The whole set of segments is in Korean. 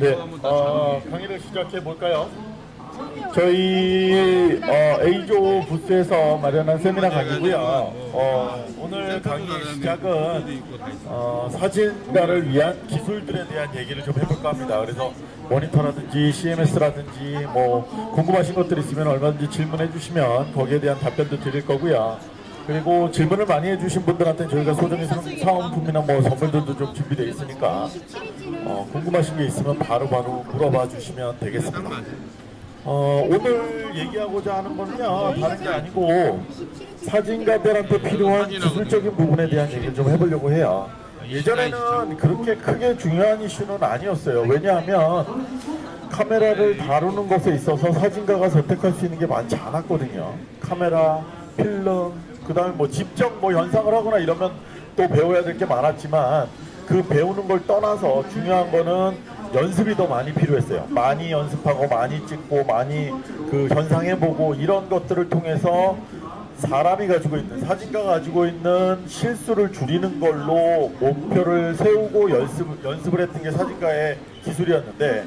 네, 어, 강의를 시작해 볼까요? 저희 어, A조 부스에서 마련한 세미나 강의고요. 어, 오늘 강의 시작은 어, 사진가를 위한 기술들에 대한 얘기를 좀 해볼까 합니다. 그래서 모니터라든지 CMS라든지 뭐 궁금하신 것들 있으면 얼마든지 질문해 주시면 거기에 대한 답변도 드릴 거고요. 그리고 질문을 많이 해주신 분들한테 저희가 소정의 상- 사은품이나 뭐 선물들도 좀 준비되어 있으니까 어, 궁금하신 게 있으면 바로바로 물어봐 주시면 되겠습니다. 어, 오늘 얘기하고자 하는 거는요 다른 게 아니고 사진가들한테 필요한 기술적인 부분에 대한 얘기를 좀 해보려고 해요. 예전에는 그렇게 크게 중요한 이슈는 아니었어요. 왜냐하면 카메라를 다루는 것에 있어서 사진가가 선택할 수 있는 게 많지 않았거든요. 카메라, 필름, 그 다음에 뭐 직접 뭐 현상을 하거나 이러면 또 배워야 될 게 많았지만 그 배우는 걸 떠나서 중요한 거는 연습이 더 많이 필요했어요. 많이 연습하고 많이 찍고 많이 그 현상해보고 이런 것들을 통해서 사람이 가지고 있는 사진가가 가지고 있는 실수를 줄이는 걸로 목표를 세우고 연습, 연습을 했던 게 사진가의 기술이었는데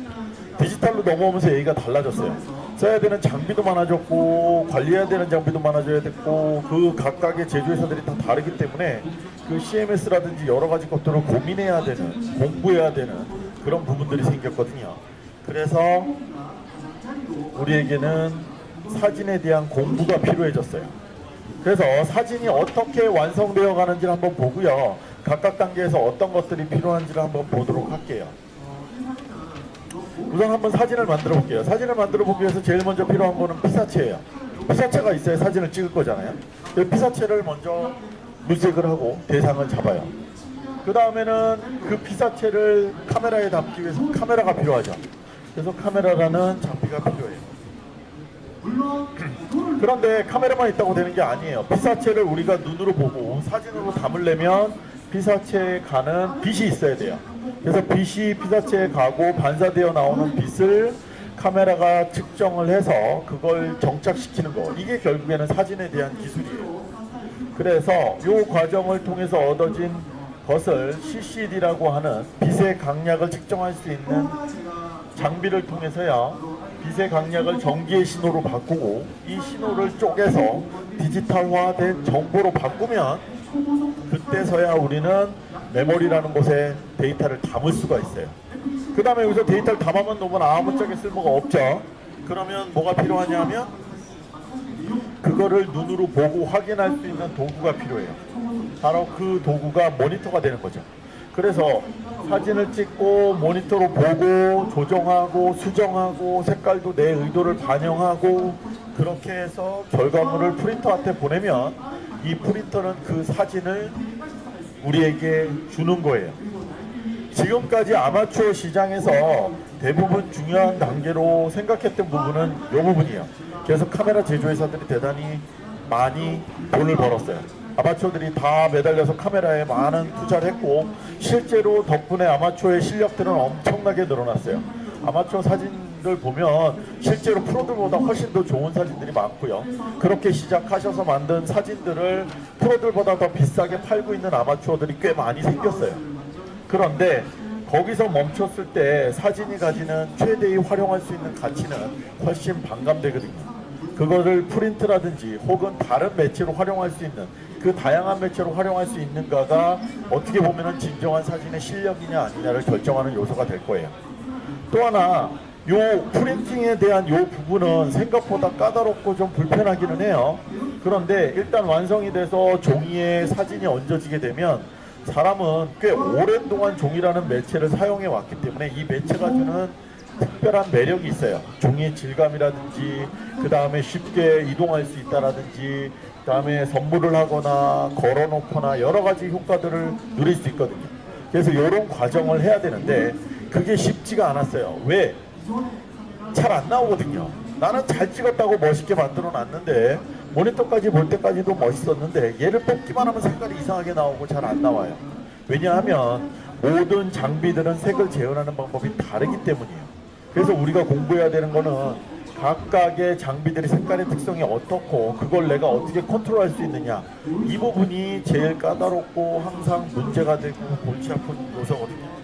디지털로 넘어오면서 얘기가 달라졌어요. 써야 되는 장비도 많아졌고 관리해야 되는 장비도 많아져야 됐고 그 각각의 제조회사들이 다 다르기 때문에 그 CMS라든지 여러 가지 것들을 고민해야 되는 공부해야 되는 그런 부분들이 생겼거든요. 그래서 우리에게는 사진에 대한 공부가 필요해졌어요. 그래서 사진이 어떻게 완성되어 가는지를 한번 보고요. 각각 단계에서 어떤 것들이 필요한지를 한번 보도록 할게요. 우선 한번 사진을 만들어 볼게요. 사진을 만들어 보기 위해서 제일 먼저 필요한 거는 피사체예요. 피사체가 있어야 사진을 찍을 거잖아요. 그 피사체를 먼저 물색을 하고 대상을 잡아요. 그 다음에는 그 피사체를 카메라에 담기 위해서 카메라가 필요하죠. 그래서 카메라라는 장비가 필요해요. 그런데 카메라만 있다고 되는 게 아니에요. 피사체를 우리가 눈으로 보고 사진으로 담으려면 피사체에 가는 빛이 있어야 돼요. 그래서 빛이 피사체에 가고 반사되어 나오는 빛을 카메라가 측정을 해서 그걸 정착시키는 거. 이게 결국에는 사진에 대한 기술이에요. 그래서 이 과정을 통해서 얻어진 것을 CCD라고 하는 빛의 강약을 측정할 수 있는 장비를 통해서요 빛의 강약을 전기의 신호로 바꾸고 이 신호를 쪼개서 디지털화된 정보로 바꾸면 그때서야 우리는 메모리라는 곳에 데이터를 담을 수가 있어요. 그 다음에 여기서 데이터를 담으면 너무 아무짝에 쓸모가 없죠. 그러면 뭐가 필요하냐면 그거를 눈으로 보고 확인할 수 있는 도구가 필요해요. 바로 그 도구가 모니터가 되는 거죠. 그래서 사진을 찍고 모니터로 보고 조정하고 수정하고 색깔도 내 의도를 반영하고 그렇게 해서 결과물을 프린터한테 보내면 이 프린터는 그 사진을 우리에게 주는 거예요. 지금까지 아마추어 시장에서 대부분 중요한 단계로 생각했던 부분은 이 부분이에요. 그래서 카메라 제조회사들이 대단히 많이 돈을 벌었어요. 아마추어들이 다 매달려서 카메라에 많은 투자를 했고 실제로 덕분에 아마추어의 실력들은 엄청나게 늘어났어요. 아마추어 사진 들 보면 실제로 프로들보다 훨씬 더 좋은 사진들이 많고요. 그렇게 시작하셔서 만든 사진들을 프로들보다 더 비싸게 팔고 있는 아마추어들이 꽤 많이 생겼어요. 그런데 거기서 멈췄을 때 사진이 가지는 최대의 활용할 수 있는 가치는 훨씬 반감되거든요. 그거를 프린트라든지 혹은 다른 매체로 활용할 수 있는 그 다양한 매체로 활용할 수 있는가가 어떻게 보면 진정한 사진의 실력이냐 아니냐를 결정하는 요소가 될 거예요. 또 하나 요 프린팅에 대한 요 부분은 생각보다 까다롭고 좀 불편하기는 해요. 그런데 일단 완성이 돼서 종이에 사진이 얹어지게 되면 사람은 꽤 오랜 동안 종이라는 매체를 사용해 왔기 때문에 이 매체가 주는 특별한 매력이 있어요. 종이의 질감이라든지 그 다음에 쉽게 이동할 수 있다라든지 그 다음에 선물을 하거나 걸어놓거나 여러 가지 효과들을 누릴 수 있거든요. 그래서 이런 과정을 해야 되는데 그게 쉽지가 않았어요. 왜? 잘 안 나오거든요. 나는 잘 찍었다고 멋있게 만들어 놨는데 모니터까지 볼 때까지도 멋있었는데 얘를 뽑기만 하면 색깔이 이상하게 나오고 잘 안 나와요. 왜냐하면 모든 장비들은 색을 재현하는 방법이 다르기 때문이에요. 그래서 우리가 공부해야 되는 거는 각각의 장비들의 색깔의 특성이 어떻고 그걸 내가 어떻게 컨트롤할 수 있느냐 이 부분이 제일 까다롭고 항상 문제가 되고 골치 아픈 요소거든요.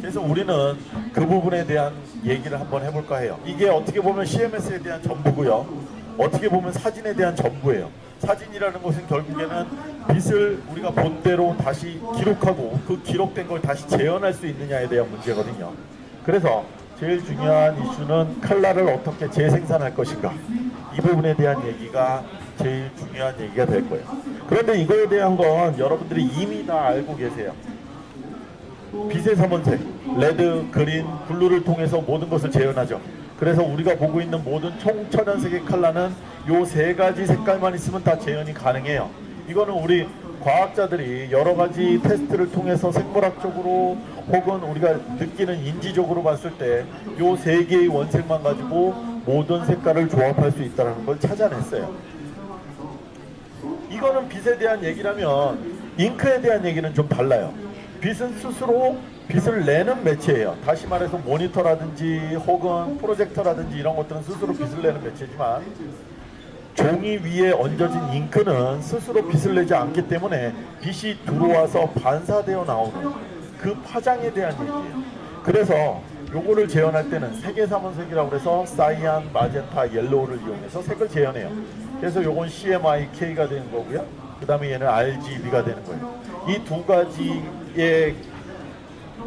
그래서 우리는 그 부분에 대한 얘기를 한번 해볼까 해요. 이게 어떻게 보면 CMS에 대한 전부고요. 어떻게 보면 사진에 대한 전부예요. 사진이라는 것은 결국에는 빛을 우리가 본대로 다시 기록하고 그 기록된 걸 다시 재현할 수 있느냐에 대한 문제거든요. 그래서 제일 중요한 이슈는 칼라를 어떻게 재생산할 것인가 이 부분에 대한 얘기가 제일 중요한 얘기가 될 거예요. 그런데 이거에 대한 건 여러분들이 이미 다 알고 계세요. 빛의 삼원색, red, green, blue를 통해서 모든 것을 재현하죠. 그래서 우리가 보고 있는 모든 총천연색의 칼라는 요 세 가지 색깔만 있으면 다 재현이 가능해요. 이거는 우리 과학자들이 여러 가지 테스트를 통해서 생물학적으로 혹은 우리가 느끼는 인지적으로 봤을 때 요 세 개의 원색만 가지고 모든 색깔을 조합할 수 있다는 걸 찾아냈어요. 이거는 빛에 대한 얘기라면 잉크에 대한 얘기는 좀 달라요. 빛은 스스로 빛을 내는 매체예요. 다시 말해서 모니터라든지 혹은 프로젝터라든지 이런 것들은 스스로 빛을 내는 매체지만 종이 위에 얹어진 잉크는 스스로 빛을 내지 않기 때문에 빛이 들어와서 반사되어 나오는 그 파장에 대한 얘기예요. 그래서 요거를 재현할 때는 색의 삼원색이라고 해서 cyan, magenta, yellow를 이용해서 색을 재현해요. 그래서 요건 CMYK가 되는 거고요. 그 다음에 얘는 RGB가 되는 거예요. 이 두 가지의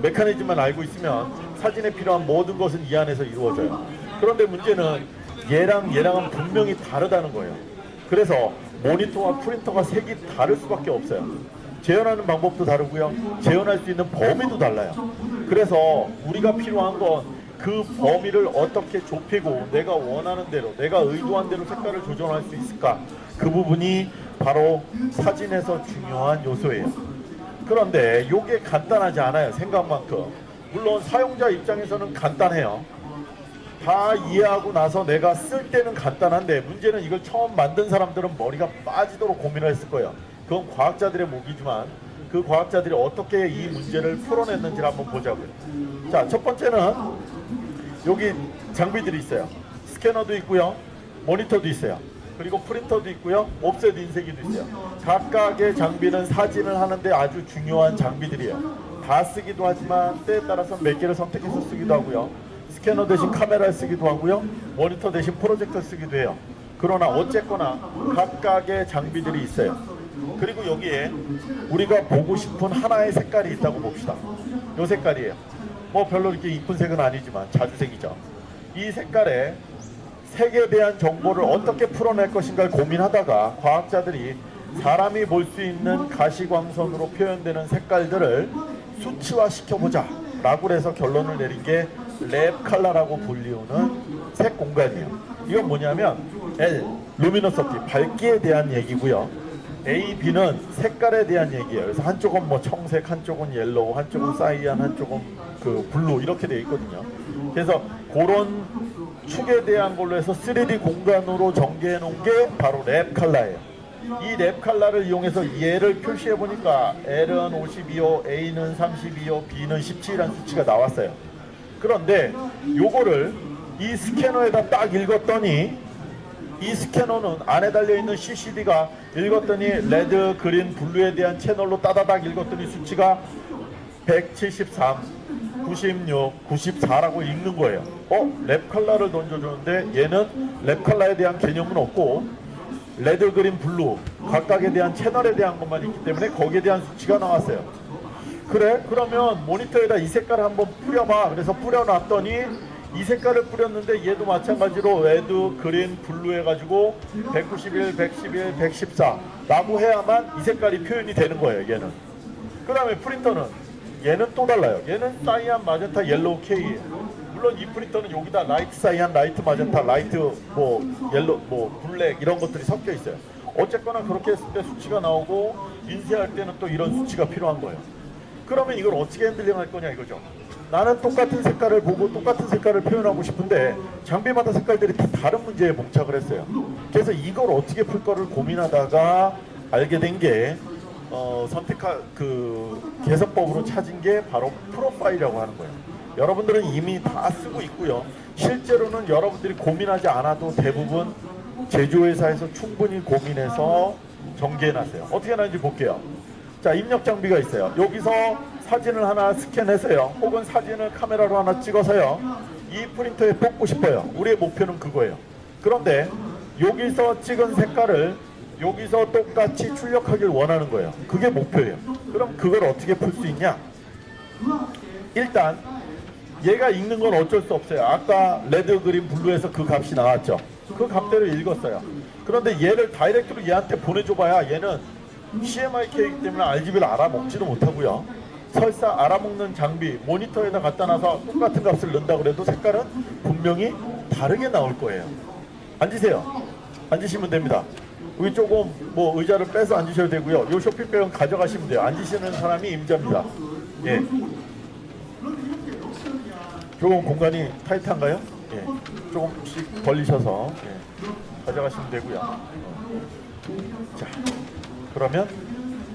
메커니즘만 알고 있으면 사진에 필요한 모든 것은 이 안에서 이루어져요. 그런데 문제는 얘랑 얘랑은 분명히 다르다는 거예요. 그래서 모니터와 프린터가 색이 다를 수밖에 없어요. 재현하는 방법도 다르고요. 재현할 수 있는 범위도 달라요. 그래서 우리가 필요한 건 그 범위를 어떻게 좁히고 내가 원하는 대로 내가 의도한 대로 색깔을 조정할 수 있을까 그 부분이 바로 사진에서 중요한 요소예요. 그런데 이게 간단하지 않아요. 생각만큼. 물론 사용자 입장에서는 간단해요. 다 이해하고 나서 내가 쓸 때는 간단한데 문제는 이걸 처음 만든 사람들은 머리가 빠지도록 고민을 했을 거예요. 그건 과학자들의 목이지만 그 과학자들이 어떻게 이 문제를 풀어냈는지를 한번 보자고요. 자, 첫 번째는 여기 장비들이 있어요. 스캐너도 있고요. 모니터도 있어요. 그리고 프린터도 있고요. 옵셋 인쇄기도 있어요. 각각의 장비는 사진을 하는데 아주 중요한 장비들이에요. 다 쓰기도 하지만 때에 따라서 몇 개를 선택해서 쓰기도 하고요. 스캐너 대신 카메라를 쓰기도 하고요. 모니터 대신 프로젝터 쓰기도 해요. 그러나 어쨌거나 각각의 장비들이 있어요. 그리고 여기에 우리가 보고 싶은 하나의 색깔이 있다고 봅시다. 이 색깔이에요. 뭐 별로 이렇게 이쁜 색은 아니지만 자주색이죠. 이 색깔에 색에 대한 정보를 어떻게 풀어낼 것인가를 고민하다가 과학자들이 사람이 볼 수 있는 가시광선으로 표현되는 색깔들을 수치화 시켜보자 라고 해서 결론을 내린 게랩 컬러라고 불리우는 색 공간이에요. 이건 뭐냐면 L, luminosity, 밝기에 대한 얘기고요. A, B는 색깔에 대한 얘기예요. 그래서 한쪽은 뭐 청색, 한쪽은 yellow, 한쪽은 cyan, 한쪽은 그 blue 이렇게 되어 있거든요. 그래서 그런 축에 대한 걸로 해서 3D 공간으로 전개해 놓은 게 바로 Lab color예요. 이 Lab color를 이용해서 얘를 표시해 보니까 L은 52고, A는 32고, B는 17이라는 수치가 나왔어요. 그런데 요거를 이 스캐너에다 딱 읽었더니 이 스캐너는 안에 달려있는 CCD가 읽었더니 red, green, blue에 대한 채널로 따다닥 읽었더니 수치가 173, 96, 94라고 읽는 거예요. 어? Lab color를 던져주는데 얘는 Lab color에 대한 개념은 없고 red, green, blue 각각에 대한 채널에 대한 것만 있기 때문에 거기에 대한 수치가 나왔어요. 그래? 그러면 모니터에다 이 색깔을 한번 뿌려봐. 그래서 뿌려놨더니 이 색깔을 뿌렸는데 얘도 마찬가지로 red, green, blue 해가지고 191, 111, 114 라고 해야만 이 색깔이 표현이 되는 거예요 얘는 그 다음에 프린터는 얘는 또 달라요. 얘는 cyan, magenta, yellow, K. 물론 이 프린터는 여기다 light cyan, light magenta, light 뭐 yellow, 뭐 black 이런 것들이 섞여 있어요. 어쨌거나 그렇게 했을 때 수치가 나오고 인쇄할 때는 또 이런 수치가 필요한 거예요. 그러면 이걸 어떻게 handling 할 거냐 이거죠. 나는 똑같은 색깔을 보고 똑같은 색깔을 표현하고 싶은데 장비마다 색깔들이 다 다른 문제에 봉착을 했어요. 그래서 이걸 어떻게 풀 거를 고민하다가 알게 된게 어, 선택한 그 개선법으로 찾은 게 바로 profile이라고 하는 거예요. 여러분들은 이미 다 쓰고 있고요. 실제로는 여러분들이 고민하지 않아도 대부분 제조회사에서 충분히 고민해서 정리해놨어요. 어떻게 하는지 볼게요. 자, 입력 장비가 있어요. 여기서 사진을 하나 스캔해서요. 혹은 사진을 카메라로 하나 찍어서요. 이 프린터에 뽑고 싶어요. 우리의 목표는 그거예요. 그런데 여기서 찍은 색깔을 여기서 똑같이 출력하길 원하는 거예요. 그게 목표예요. 그럼 그걸 어떻게 풀 수 있냐? 일단 얘가 읽는 건 어쩔 수 없어요. 아까 red, green, blue에서 그 값이 나왔죠. 그 값대로 읽었어요. 그런데 얘를 다이렉트로 얘한테 보내줘봐야 얘는 CMYK이기 때문에 RGB를 알아먹지도 못하고요. 설사 알아먹는 장비 모니터에다 갖다 놔서 똑같은 값을 넣는다 그래도 색깔은 분명히 다르게 나올 거예요. 앉으세요. 앉으시면 됩니다. 여기 조금 뭐 의자를 빼서 앉으셔도 되고요. 요 쇼핑백은 가져가시면 돼요. 앉으시는 사람이 임자입니다. 예. 조금 공간이 tight한가요? 예. 조금씩 벌리셔서 예. 가져가시면 되고요. 자, 그러면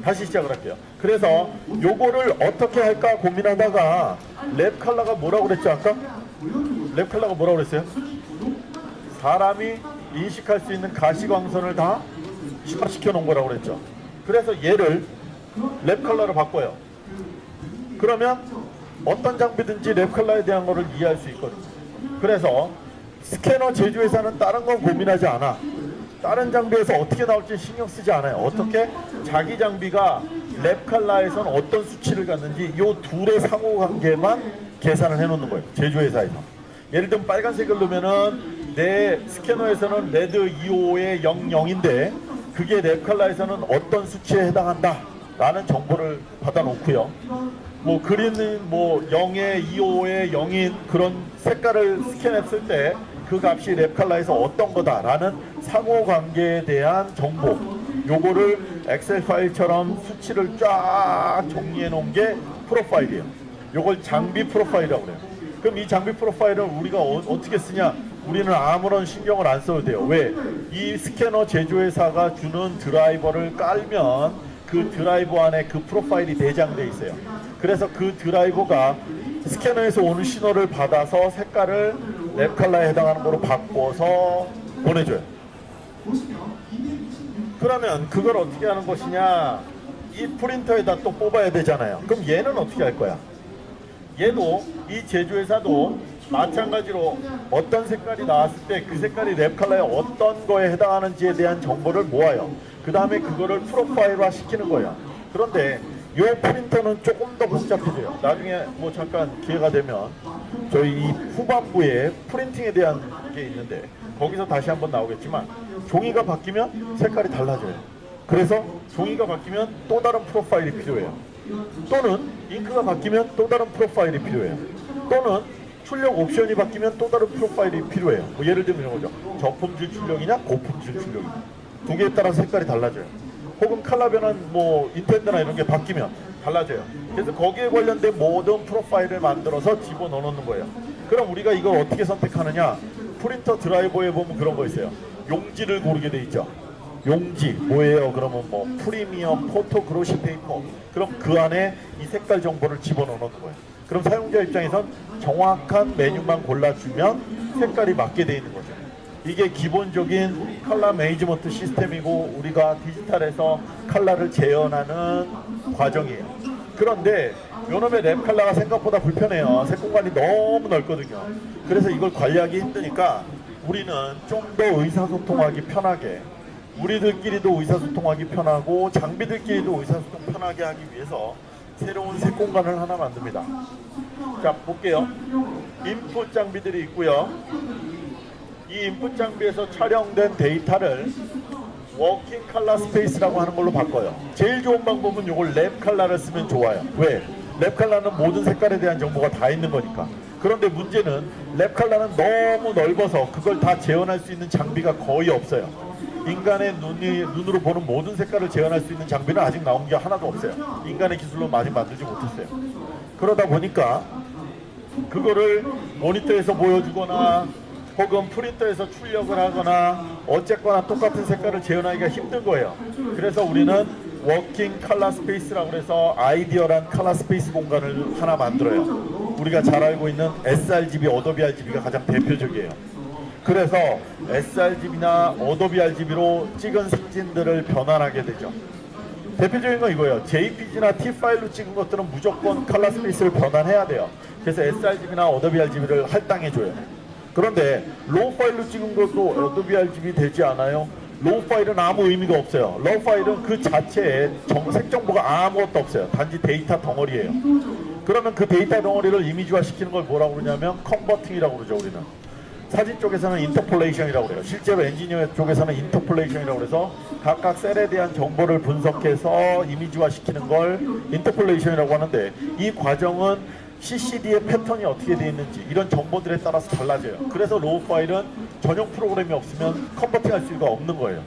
다시 시작을 할게요. 그래서 요거를 어떻게 할까 고민하다가 Lab color가 뭐라고 그랬죠 아까? Lab color가 뭐라고 그랬어요? 사람이 인식할 수 있는 가시광선을 다 심화시켜 놓은 거라고 그랬죠. 그래서 얘를 Lab color로 바꿔요. 그러면 어떤 장비든지 Lab color에 대한 거를 이해할 수 있거든요. 그래서 스캐너 제조회사는 다른 건 고민하지 않아. 다른 장비에서 어떻게 나올지 신경 쓰지 않아요. 어떻게 자기 장비가 Lab color에선 어떤 수치를 갖는지 이 둘의 상호관계만 계산을 해놓는 거예요. 제조회사에서. 예를 들면 빨간색을 넣으면은 내 스캐너에서는 red 25의 00인데 그게 Lab color에서는 어떤 수치에 해당한다 라는 정보를 받아놓고요. 뭐 green은 뭐 0에 25에 0인 그런 색깔을 스캔했을 때 그 값이 Lab color에서 어떤 거다라는 상호관계에 대한 정보 요거를 엑셀 파일처럼 수치를 쫙 정리해 놓은 게 profile이에요. 요걸 장비 profile이라고 그래요. 그럼 이 장비 profile을 우리가 어, 떻게 쓰냐? 우리는 아무런 신경을 안 써도 돼요. 왜? 이 스캐너 제조회사가 주는 드라이버를 깔면 그 드라이버 안에 그 profile이 내장돼 있어요. 그래서 그 드라이버가 스캐너에서 오는 신호를 받아서 색깔을 Lab color에 해당하는 거로 바꿔서 보내줘요. 그러면 그걸 어떻게 하는 것이냐? 이 프린터에다 또 뽑아야 되잖아요. 그럼 얘는 어떻게 할 거야? 얘도 이 제조회사도 마찬가지로 어떤 색깔이 나왔을 때 그 색깔이 랩 컬러에 어떤 거에 해당하는지에 대한 정보를 모아요. 그 다음에 그거를 프로파일화 시키는 거예요. 그런데 이 프린터는 조금 더 복잡해져요. 나중에 뭐 잠깐 기회가 되면 저희 이 후반부에 프린팅에 대한 게 있는데 거기서 다시 한번 나오겠지만 종이가 바뀌면 색깔이 달라져요. 그래서 종이가 바뀌면 또 다른 프로파일이 필요해요. 또는 잉크가 바뀌면 또 다른 프로파일이 필요해요. 또는 출력 옵션이 바뀌면 또 다른 프로파일이 필요해요. 뭐 예를 들면 이런 거죠. 저품질 출력이냐 고품질 출력이냐. 두 개에 따라 색깔이 달라져요. 혹은 칼라 변환 뭐 인텐드나 이런 게 바뀌면 달라져요. 그래서 거기에 관련된 모든 프로파일을 만들어서 집어넣어 놓는 거예요. 그럼 우리가 이걸 어떻게 선택하느냐? 프린터 드라이버에 보면 그런 거 있어요. 용지를 고르게 돼 있죠. 용지 뭐예요? 그러면 뭐 premium photo glossy paper. 그럼 그 안에 이 색깔 정보를 집어넣어 놓는 거예요. 그럼 사용자 입장에선 정확한 메뉴만 골라주면 색깔이 맞게 돼 있는 거죠. 이게 기본적인 color management system이고 우리가 디지털에서 컬러를 재현하는 과정이에요. 그런데 요놈의 Lab color가 생각보다 불편해요. 색 공간이 너무 넓거든요. 그래서 이걸 관리하기 힘드니까 우리는 좀 더 의사소통하기 편하게 우리들끼리도 의사소통하기 편하고 장비들끼리도 의사소통 편하게 하기 위해서 새로운 색 공간을 하나 만듭니다. 자 볼게요. input 장비들이 있고요. 이 input 장비에서 촬영된 데이터를 working color space라고 하는 걸로 바꿔요. 제일 좋은 방법은 이걸 Lab color를 쓰면 좋아요. 왜? Lab color는 모든 색깔에 대한 정보가 다 있는 거니까. 그런데 문제는 Lab color는 너무 넓어서 그걸 다 재현할 수 있는 장비가 거의 없어요. 인간의 눈이, 눈으로 보는 모든 색깔을 재현할 수 있는 장비는 아직 나온 게 하나도 없어요. 인간의 기술로 아직 만들지 못했어요. 그러다 보니까 그거를 모니터에서 보여주거나 혹은 프린터에서 출력을 하거나 어쨌거나 똑같은 색깔을 재현하기가 힘든 거예요. 그래서 우리는 working color space라고 해서 ideal한 color space 공간을 하나 만들어요. 우리가 잘 알고 있는 sRGB, Adobe RGB가 가장 대표적이에요. 그래서 sRGB나 Adobe RGB로 찍은 사진들을 변환하게 되죠. 대표적인 건 이거예요. JPG나 TIFF 파일로 찍은 것들은 무조건 color space를 변환해야 돼요. 그래서 sRGB나 Adobe RGB를 할당해 줘요. 그런데 RAW 파일로 찍은 것도 Adobe RGB 되지 않아요? RAW 파일은 아무 의미가 없어요. RAW 파일은 그 자체에 정, 색정보가 아무것도 없어요. 단지 데이터 덩어리예요. 그러면 그 데이터 덩어리를 이미지화 시키는 걸 뭐라고 그러냐면 converting이라고 그러죠 우리는. 사진 쪽에서는 interpolation이라고 그래요. 실제로 엔지니어 쪽에서는 interpolation이라고 그래서 각각 셀에 대한 정보를 분석해서 이미지화 시키는 걸 interpolation이라고 하는데 이 과정은 CCD의 패턴이 어떻게 되어 있는지 이런 정보들에 따라서 달라져요. 그래서 RAW 파일은 전용 프로그램이 없으면 converting할 수가 없는 거예요.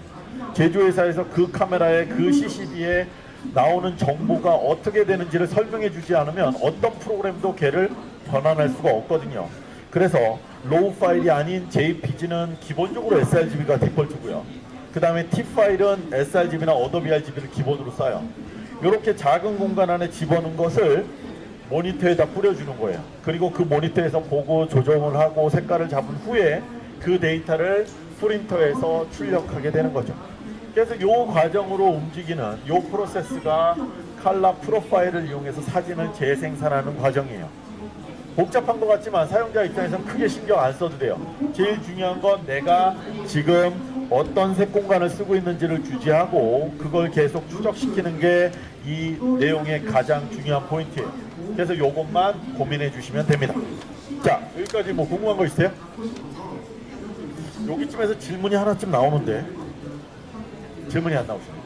제조회사에서 그 카메라에 그 CCD에 나오는 정보가 어떻게 되는지를 설명해 주지 않으면 어떤 프로그램도 걔를 변환할 수가 없거든요. 그래서 RAW 파일이 아닌 JPG는 기본적으로 sRGB가 디폴트고요. 그 다음에 TIFF 파일은 sRGB나 Adobe RGB를 기본으로 써요. 이렇게 작은 공간 안에 집어넣은 것을 모니터에다 뿌려주는 거예요. 그리고 그 모니터에서 보고 조정을 하고 색깔을 잡은 후에 그 데이터를 프린터에서 출력하게 되는 거죠. 그래서 이 과정으로 움직이는 이 프로세스가 칼라 프로파일을 이용해서 사진을 재생산하는 과정이에요. 복잡한 것 같지만 사용자 입장에서는 크게 신경 안 써도 돼요. 제일 중요한 건 내가 지금 어떤 색 공간을 쓰고 있는지를 주지하고 그걸 계속 추적시키는 게 이 내용의 가장 중요한 포인트예요. 그래서 이것만 고민해 주시면 됩니다. 자, 여기까지 뭐 궁금한 거 있어요? 여기쯤에서 질문이 하나쯤 나오는데 질문이 안 나오시네.